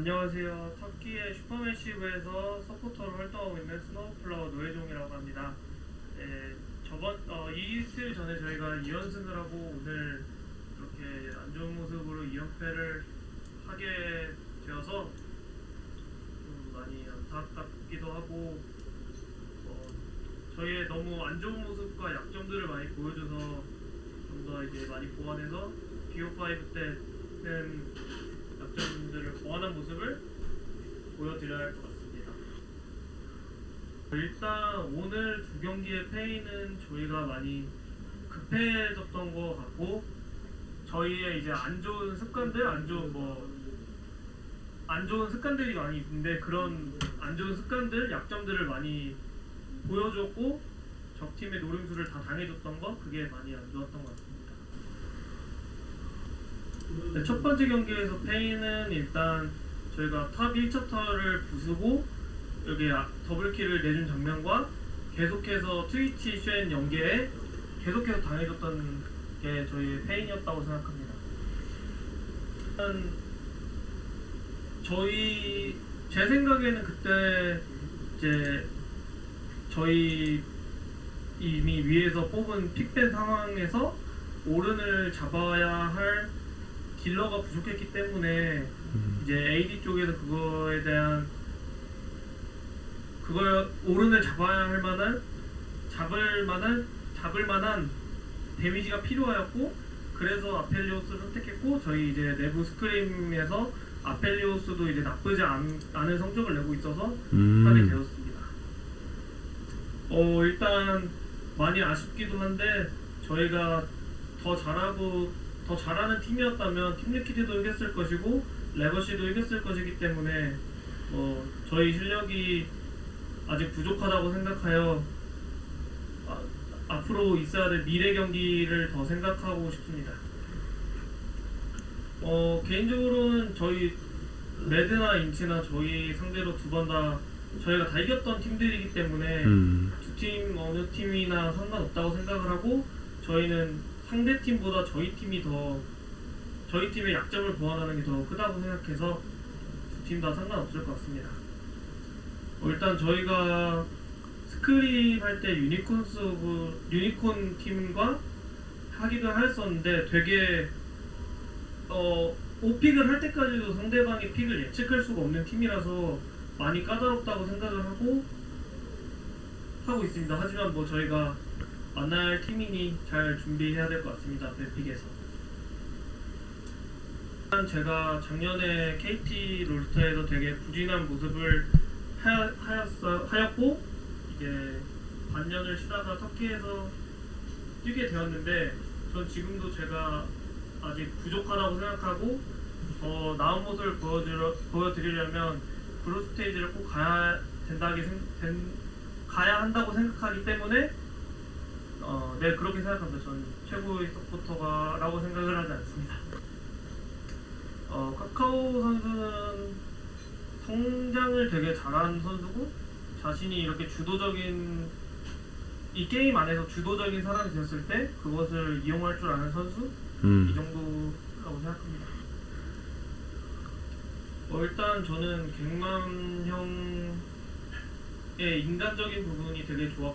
안녕하세요. 터키의 슈퍼매시브에서 서포터로 활동하고 있는 스노우플라워 노예종이라고 합니다. 네, 저번 어, 이틀 전에 저희가 2연승을 하고 오늘 이렇게 안 좋은 모습으로 2연패를 하게 되어서 좀 많이 안타깝기도 하고 어, 저희의 너무 안 좋은 모습과 약점들을 많이 보여줘서 좀 더 이제 많이 보완해서 BO5 때는 모습을 보여드려야 할 것 같습니다. 일단 오늘 두 경기의 패인은 저희가 많이 급해졌던 것 같고 저희의 이제 안 좋은 습관들, 안 좋은 뭐 안 좋은 습관들이 많이 있는데 그런 안 좋은 습관들, 약점들을 많이 보여줬고 적 팀의 노림수를 다 당해줬던 거 그게 많이 안 좋았던 것 같습니다. 네, 첫 번째 경기에서 패인은 일단 저희가 top 1차타를 부수고 여기 아- double kill을 내준 장면과 계속해서 트위치 쉔 연계에 계속해서 당해줬던 게 저희의 패인이었다고 생각합니다. 저희 제 생각에는 그때 이제 저희 이미 위에서 뽑은 픽된 상황에서 오른을 잡아야 할 딜러가 부족했기 때문에 이제 AD 쪽에서 그거에 대한 그걸 오른을 잡아야 할 만한 잡을 만한 잡을 만한 데미지가 필요하였고 그래서 아펠리오스를 선택했고 저희 이제 내부 스크림에서 아펠리오스도 이제 나쁘지 않, 않은 성적을 내고 있어서 하게 음. 되었습니다. 어 일단 많이 아쉽기도 한데 저희가 더 잘하고 더 잘하는 팀이었다면 팀리키드도 이겼을 것이고 레거시도 이겼을 것이기 때문에 어 저희 실력이 아직 부족하다고 생각하여 아, 앞으로 있어야 될 미래 경기를 더 생각하고 싶습니다. 어 개인적으로는 저희 레드나 인츠나 저희 상대로 두 번 다 저희가 다 이겼던 팀들이기 때문에 음. 두팀 어느 팀이나 상관없다고 생각을 하고 저희는 상대 팀보다 저희 팀이 더 저희 팀의 약점을 보완하는 게 더 크다고 생각해서 두 팀 다 상관없을 것 같습니다. 어, 일단 저희가 scrim 할때 유니콘스 오브 유니콘 팀과 하기도 했었는데 되게 어 5픽을 할 때까지도 상대방의 픽을 예측할 수가 없는 팀이라서 많이 까다롭다고 생각을 하고 하고 있습니다. 하지만 뭐 저희가 만날 팀이니 잘 준비해야 될 것 같습니다. 벨픽에서. 일단 제가 작년에 KT 롤스터에서 되게 부진한 모습을 하였, 하였어, 하였고 이제 반년을 쉬다가 터키에서 뛰게 되었는데 전 지금도 제가 아직 부족하다고 생각하고 더 나은 모습을 보여드려, 보여드리려면 그룹 스테이지를 꼭 가야 된다기 생, 된, 가야 한다고 생각하기 때문에 어, 네 그렇게 생각합니다. 전 최고의 서포터가라고 생각을 하지 않습니다. 어, 카카오 선수는 성장을 되게 잘하는 선수고 자신이 이렇게 주도적인 이 게임 안에서 주도적인 사람이 되었을 때 그것을 이용할 줄 아는 선수 이 음. 정도라고 생각합니다. 어, 일단 저는 갱만 형의 인간적인 부분이 되게 좋아,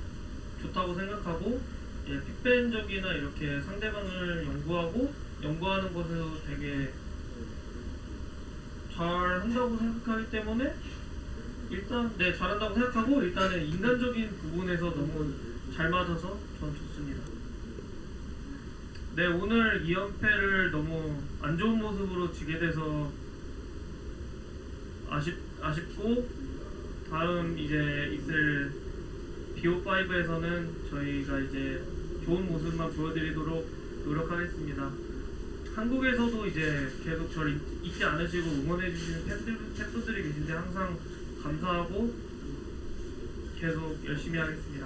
좋다고 생각하고 예, 픽밴적이나 이렇게 상대방을 연구하고 연구하는 것에서 되게 잘 한다고 생각하기 때문에 일단 네 잘한다고 생각하고 일단은 인간적인 부분에서 너무 잘 맞아서 전 좋습니다. 네 오늘 2연패를 너무 안 좋은 모습으로 지게 돼서 아쉽 아쉽고 다음 이제 있을 BO5에서는 저희가 이제 좋은 모습만 보여드리도록 노력하겠습니다. 한국에서도 이제 계속 저를 잊- 잊지 않으시고 응원해주시는 팬들, 팬분들이 계신데 항상 감사하고 계속 열심히 하겠습니다.